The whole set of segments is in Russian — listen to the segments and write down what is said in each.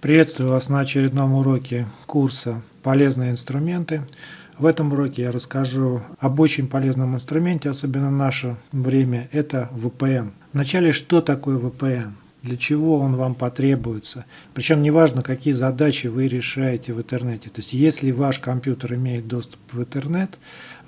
Приветствую вас на очередном уроке курса «Полезные инструменты». В этом уроке я расскажу об очень полезном инструменте, особенно в наше время, это VPN. Вначале, что такое VPN? Для чего он вам потребуется? Причем неважно, какие задачи вы решаете в интернете. То есть, если ваш компьютер имеет доступ в интернет,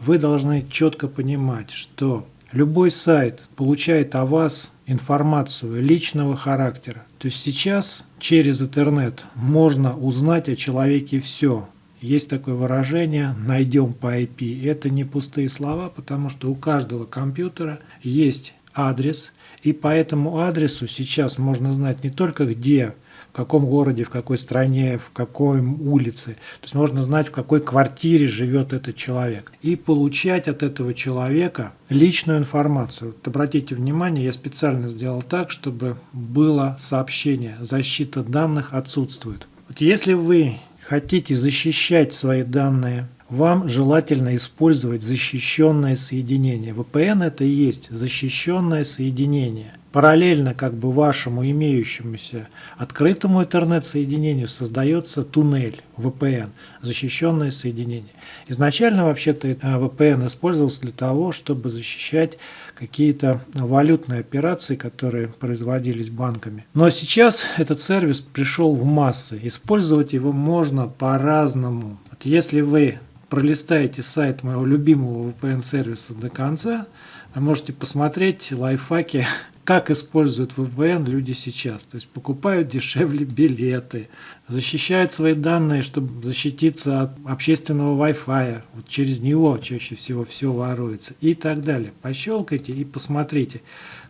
вы должны четко понимать, что любой сайт получает о вас информацию личного характера. То есть сейчас через интернет можно узнать о человеке все. Есть такое выражение «найдем по IP». Это не пустые слова, потому что у каждого компьютера есть адрес, и по этому адресу сейчас можно знать не только где в каком городе, в какой стране, в какой улице. То есть можно знать, в какой квартире живет этот человек. И получать от этого человека личную информацию. Вот обратите внимание, я специально сделал так, чтобы было сообщение. Защита данных отсутствует. Вот если вы хотите защищать свои данные, вам желательно использовать защищенное соединение. VPN это и есть защищенное соединение. Параллельно как бы вашему имеющемуся открытому интернет-соединению создается туннель VPN, защищенное соединение. Изначально вообще-то VPN использовался для того, чтобы защищать какие-то валютные операции, которые производились банками. Но сейчас этот сервис пришел в массы. Использовать его можно по-разному. Вот если вы пролистаете сайт моего любимого VPN-сервиса до конца, вы можете посмотреть лайфхаки как используют VPN люди сейчас. То есть покупают дешевле билеты, защищают свои данные, чтобы защититься от общественного Wi-Fi. Вот через него чаще всего все воруется и так далее. Пощелкайте и посмотрите,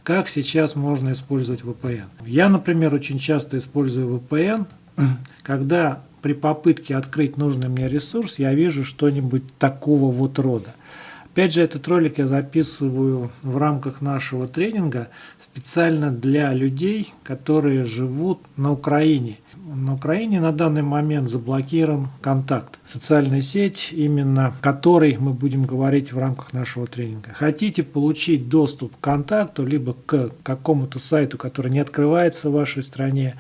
как сейчас можно использовать VPN. Я, например, очень часто использую VPN, когда при попытке открыть нужный мне ресурс я вижу что-нибудь такого вот рода. Опять же, этот ролик я записываю в рамках нашего тренинга специально для людей, которые живут на Украине. На Украине на данный момент заблокирован контакт. Социальная сеть, именно которой мы будем говорить в рамках нашего тренинга. Хотите получить доступ к контакту, либо к какому-то сайту, который не открывается в вашей стране,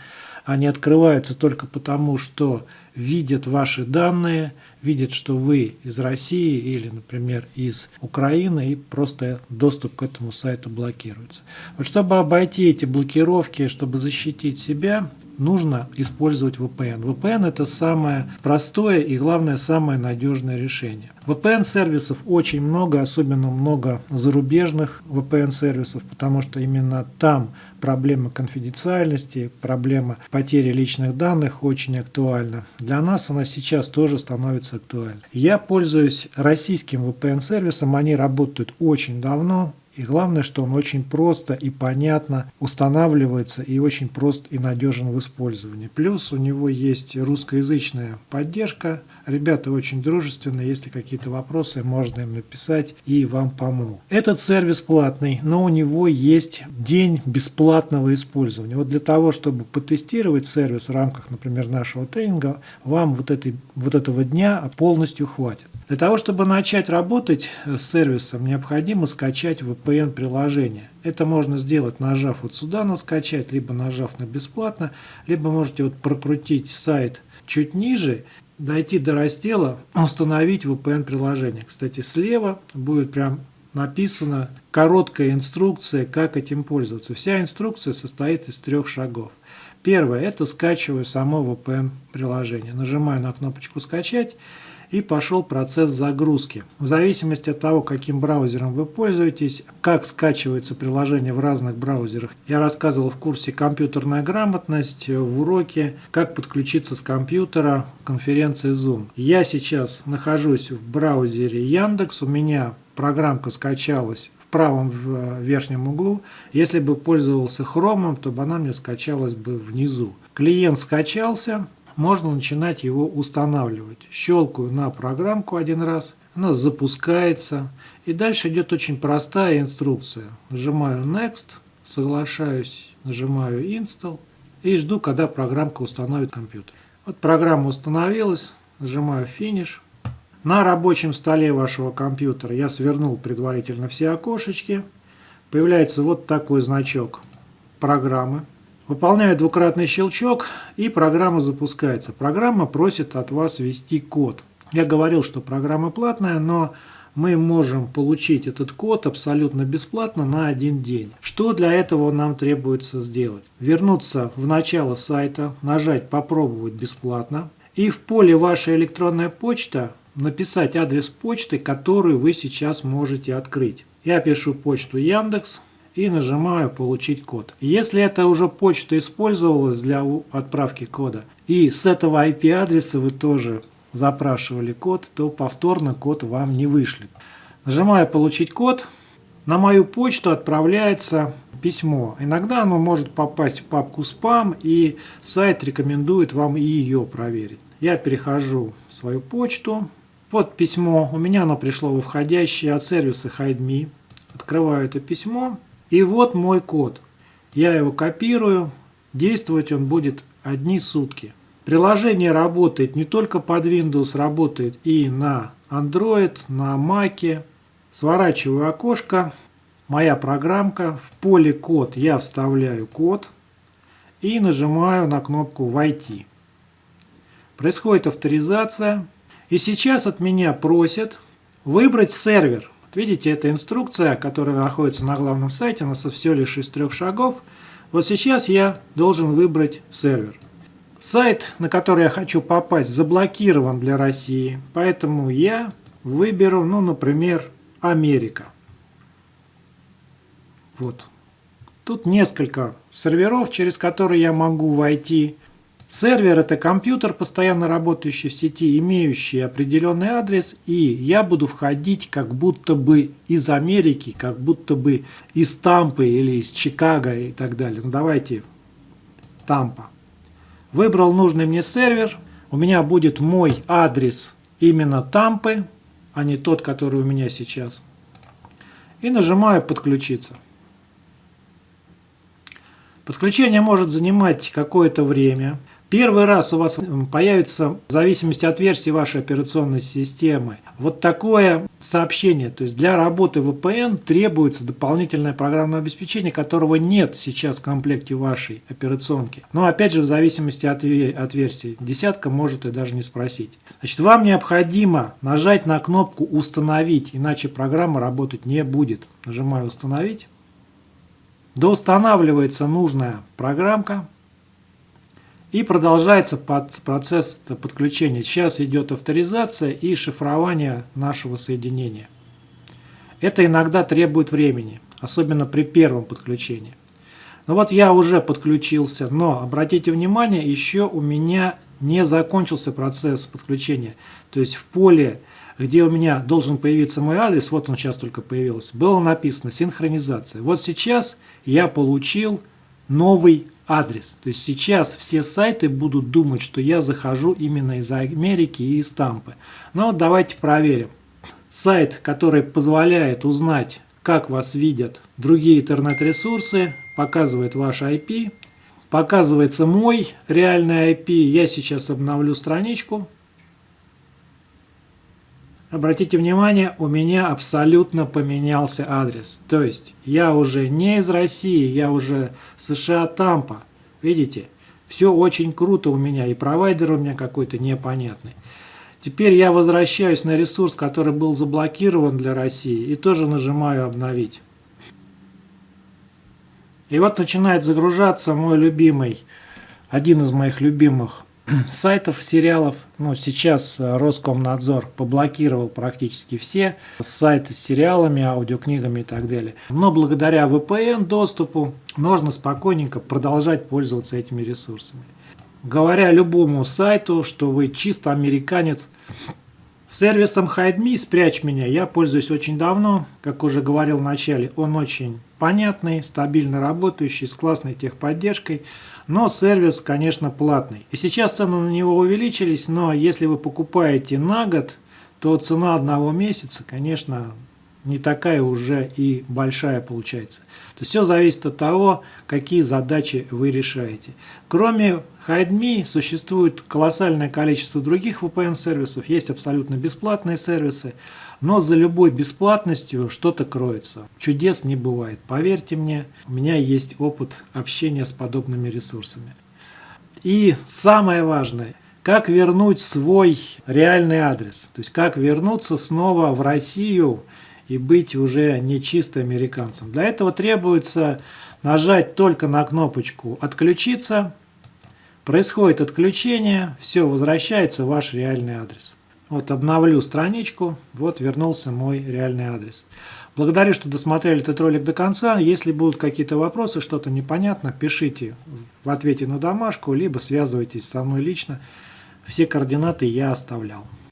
а не открывается только потому, что видят ваши данные, видят, что вы из России или, например, из Украины, и просто доступ к этому сайту блокируется. Вот чтобы обойти эти блокировки, чтобы защитить себя, нужно использовать VPN. VPN это самое простое и главное самое надежное решение. VPN-сервисов очень много, особенно много зарубежных VPN-сервисов, потому что именно там проблема конфиденциальности, проблема потери личных данных очень актуальна. Для нас она сейчас тоже становится актуальной. Я пользуюсь российским VPN-сервисом, они работают очень давно, и главное, что он очень просто и понятно устанавливается и очень прост и надежен в использовании. Плюс у него есть русскоязычная поддержка. Ребята очень дружественные, если какие-то вопросы, можно им написать и вам помогут. Этот сервис платный, но у него есть день бесплатного использования. Вот для того, чтобы потестировать сервис в рамках, например, нашего тренинга, вам вот, этой, вот этого дня полностью хватит. Для того, чтобы начать работать с сервисом, необходимо скачать VPN-приложение. Это можно сделать, нажав вот сюда на «Скачать», либо нажав на «Бесплатно», либо можете вот прокрутить сайт чуть ниже, дойти до раздела «Установить VPN-приложение». Кстати, слева будет прям написана короткая инструкция, как этим пользоваться. Вся инструкция состоит из трех шагов. Первое – это скачиваю само VPN-приложение. Нажимаю на кнопочку «Скачать» и пошел процесс загрузки. В зависимости от того, каким браузером вы пользуетесь, как скачивается приложение в разных браузерах, я рассказывал в курсе «Компьютерная грамотность» в уроке «Как подключиться с компьютера» конференции Zoom. Я сейчас нахожусь в браузере Яндекс, у меня программка скачалась в правом верхнем углу. Если бы пользовался Chrome, то бы она мне скачалась бы внизу. Клиент скачался, можно начинать его устанавливать. Щелкаю на программку один раз, она запускается. И дальше идет очень простая инструкция. Нажимаю Next, соглашаюсь, нажимаю Install и жду, когда программка установит компьютер. Вот программа установилась, нажимаю Finish. На рабочем столе вашего компьютера я свернул предварительно все окошечки. Появляется вот такой значок программы. Выполняю двукратный щелчок и программа запускается. Программа просит от вас ввести код. Я говорил, что программа платная, но мы можем получить этот код абсолютно бесплатно на один день. Что для этого нам требуется сделать? Вернуться в начало сайта, нажать «Попробовать бесплатно» и в поле «Ваша электронная почта» написать адрес почты, который вы сейчас можете открыть. Я пишу почту Яндекс и нажимаю «Получить код». Если это уже почта использовалась для отправки кода, и с этого IP-адреса вы тоже запрашивали код, то повторно код вам не вышлет. Нажимаю «Получить код». На мою почту отправляется письмо. Иногда оно может попасть в папку «Спам», и сайт рекомендует вам и ее проверить. Я перехожу в свою почту. Вот письмо. У меня оно пришло во входящее от сервиса HideMe. Открываю это письмо. И вот мой код. Я его копирую. Действовать он будет одни сутки. Приложение работает не только под Windows, работает и на Android, на Mac. Сворачиваю окошко, моя программка, в поле код я вставляю код и нажимаю на кнопку «Войти». Происходит авторизация. И сейчас от меня просят выбрать сервер. Видите, это инструкция, которая находится на главном сайте, она все лишь из трех шагов. Вот сейчас я должен выбрать сервер. Сайт, на который я хочу попасть, заблокирован для России, поэтому я выберу, ну, например, Америка. Вот. Тут несколько серверов, через которые я могу войти. Сервер – это компьютер, постоянно работающий в сети, имеющий определенный адрес, и я буду входить как будто бы из Америки, как будто бы из Тампы или из Чикаго и так далее. Ну, давайте Тампа. Выбрал нужный мне сервер. У меня будет мой адрес именно Тампы, а не тот, который у меня сейчас. И нажимаю «Подключиться». Подключение может занимать какое-то время. Первый раз у вас появится, в зависимости от версии вашей операционной системы, вот такое сообщение. То есть для работы VPN требуется дополнительное программное обеспечение, которого нет сейчас в комплекте вашей операционки. Но опять же в зависимости от, от версии. Десятка может и даже не спросить. Значит, вам необходимо нажать на кнопку «Установить», иначе программа работать не будет. Нажимаю «Установить». Доустанавливается нужная программка. И продолжается процесс подключения. Сейчас идет авторизация и шифрование нашего соединения. Это иногда требует времени, особенно при первом подключении. Ну вот я уже подключился, но обратите внимание, еще у меня не закончился процесс подключения. То есть в поле, где у меня должен появиться мой адрес, вот он сейчас только появился, было написано синхронизация. Вот сейчас я получил новый адрес. То есть сейчас все сайты будут думать, что я захожу именно из Америки и из Тампы. Но давайте проверим. Сайт, который позволяет узнать, как вас видят другие интернет-ресурсы, показывает ваш IP. Показывается мой реальный IP. Я сейчас обновлю страничку. Обратите внимание, у меня абсолютно поменялся адрес. То есть я уже не из России, я уже США Тампа. Видите? Все очень круто у меня, и провайдер у меня какой-то непонятный. Теперь я возвращаюсь на ресурс, который был заблокирован для России, и тоже нажимаю «Обновить». И вот начинает загружаться мой любимый, один из моих любимых сайтов, сериалов. Ну, сейчас э, Роскомнадзор поблокировал практически все сайты с сериалами, аудиокнигами и так далее. Но благодаря VPN доступу можно спокойненько продолжать пользоваться этими ресурсами. Говоря любому сайту, что вы чисто американец, сервисом HideMe «Спрячь меня» я пользуюсь очень давно. Как уже говорил в начале, он очень понятный, стабильно работающий, с классной техподдержкой. Но сервис, конечно, платный. И сейчас цены на него увеличились, но если вы покупаете на год, то цена одного месяца, конечно, не такая уже и большая получается. То есть все зависит от того, какие задачи вы решаете. Кроме HideMe существует колоссальное количество других VPN-сервисов, есть абсолютно бесплатные сервисы, но за любой бесплатностью что-то кроется. Чудес не бывает. Поверьте мне, у меня есть опыт общения с подобными ресурсами. И самое важное, как вернуть свой реальный адрес. То есть как вернуться снова в Россию и быть уже не чисто американцем. Для этого требуется нажать только на кнопочку «Отключиться». Происходит отключение, все, возвращается ваш реальный адрес. Вот обновлю страничку, вот вернулся мой реальный адрес. Благодарю, что досмотрели этот ролик до конца. Если будут какие-то вопросы, что-то непонятно, пишите в ответе на домашку, либо связывайтесь со мной лично. Все координаты я оставлял.